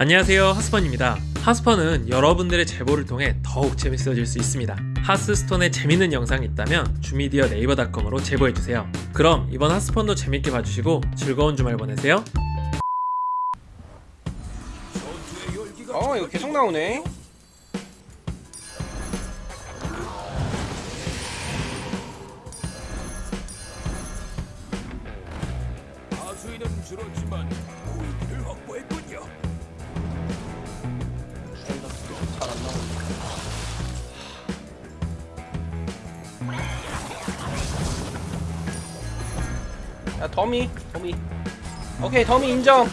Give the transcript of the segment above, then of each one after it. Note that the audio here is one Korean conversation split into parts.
안녕하세요 하스펀입니다. 하스펀은 여러분들의 제보를 통해 더욱 재밌어질 수 있습니다. 하스스톤에 재밌는 영상이 있다면 주미디어 네이버닷컴으로 제보해주세요. 그럼 이번 하스펀도 재밌게 봐주시고 즐거운 주말 보내세요. 어 이거 계속 나오네 야 더미 더미. 오케이 더미 인정.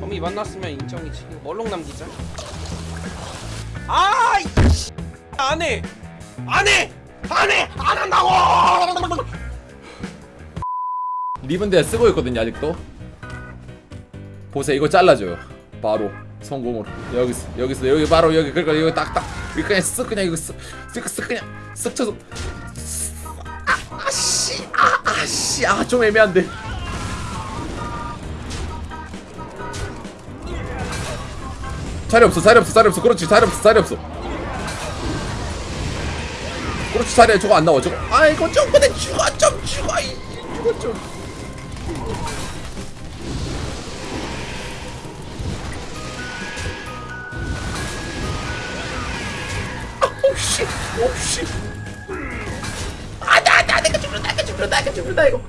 더미 만났으면 인정이지. 이거 멀록 남기자. 아 이 씨. 안해. 안해. 안해. 안 한다고. 리븐 대 쓰고 있거든요 아직도. 보세요 이거 잘라줘요 바로 성공으로. 여기서 여기서 여기 바로 여기. 그러니까 여기 딱딱. 이거 그냥 쓱 그냥 이거 쓱 쓱, 쓱 그냥 쓱 쳐서 아, 아씨 아 좀 애매한데. 자리 없어 자리 없어 자리 없어. 그렇지 자리 없어 자리 없어. 그렇지 자리에 저거 안 나와 저거. 아 이거 좀 근데 죽어 좀 죽어 이 죽어 좀. 오씨 오씨. 이거 죽는다 이거 죽는다 이거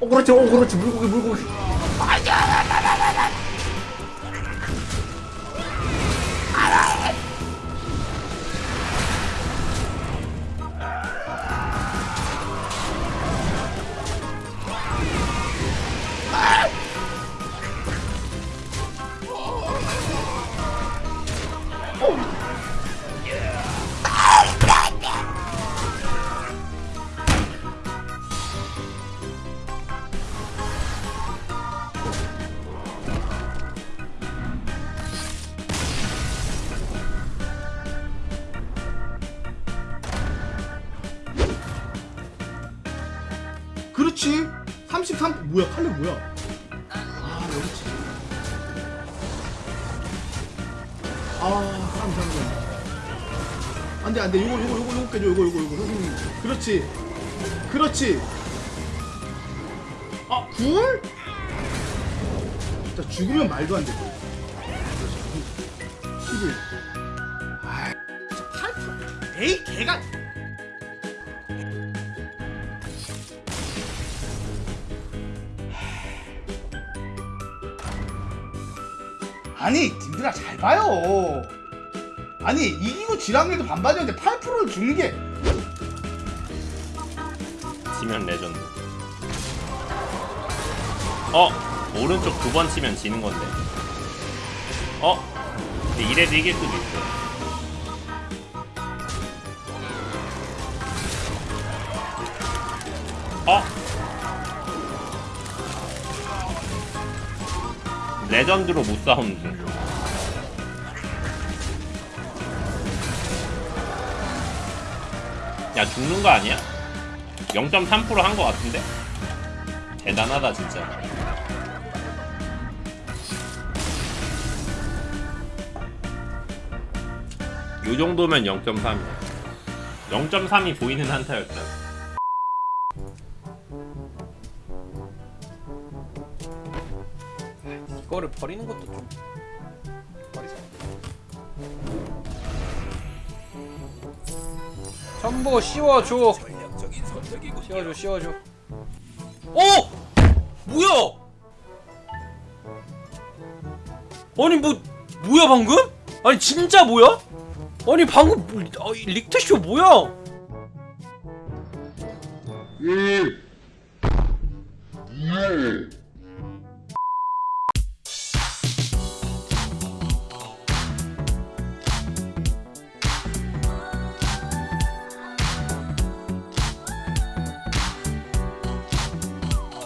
어 그렇지. 어 그렇지. 물고기 물고기 그렇지. 33 뭐야 칼리 뭐야? 아 여기지. 아 잡는 안돼 안돼. 요거 요거 요거 요거 깨줘. 요거 요거 요거. 선생님. 그렇지. 그렇지. 아 굴? 진짜 죽으면 말도 안돼 11 아이 진짜 8 에이 개가 아니 님들아 잘 봐요 아니 이기고 지랑이도 반반이었는데 8%를 주는 게 치면 레전드. 어 오른쪽 두 번 치면 지는 건데. 어 근데 이래도 이길 수도 있어. 어 레전드로 못 싸우는 중. 야 죽는 거 아니야? 0.3%한 거 같은데? 대단하다 진짜 요 정도면 0.3이야 0.3이 보이는 한타였다 이거를 버리는 것도 좀 버리자 전부 씌워줘. 씌워줘 씌워줘 어! 뭐야 아니 뭐 뭐야 방금? 아니 진짜 뭐야? 아니 방금 뭐, 아, 이 릭트쇼 뭐야? 예. 예.